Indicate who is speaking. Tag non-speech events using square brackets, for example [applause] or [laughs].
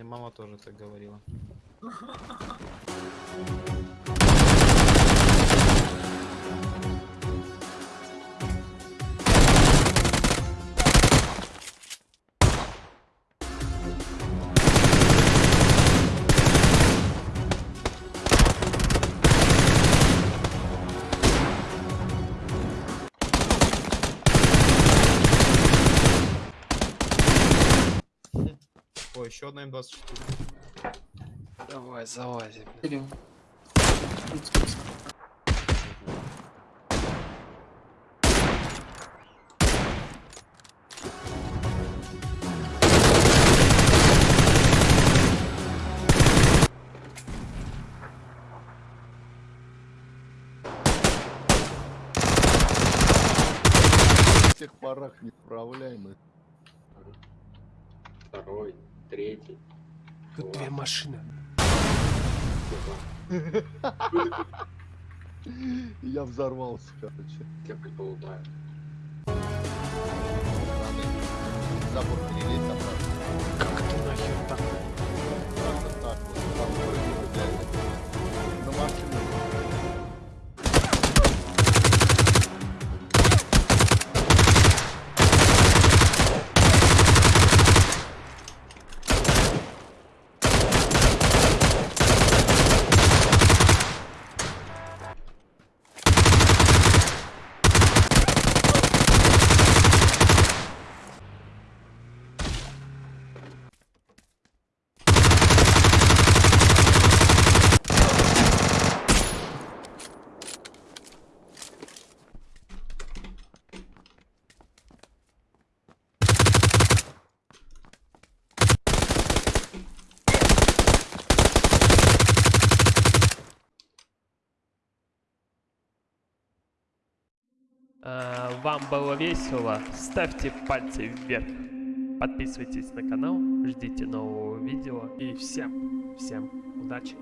Speaker 1: И мама тоже так говорила. [laughs] Ой, еще одна М24.
Speaker 2: Давай, залази. блин.
Speaker 3: Кирилл.
Speaker 4: В тех порах неуправляемый.
Speaker 5: Второй, третий.
Speaker 2: Тут две машины.
Speaker 4: Я взорвался, короче.
Speaker 5: Я предполагаю.
Speaker 4: Забор перелезть
Speaker 2: А, Вам было весело? Ставьте пальцы вверх. Подписывайтесь на канал, ждите нового видео. И всем, всем удачи.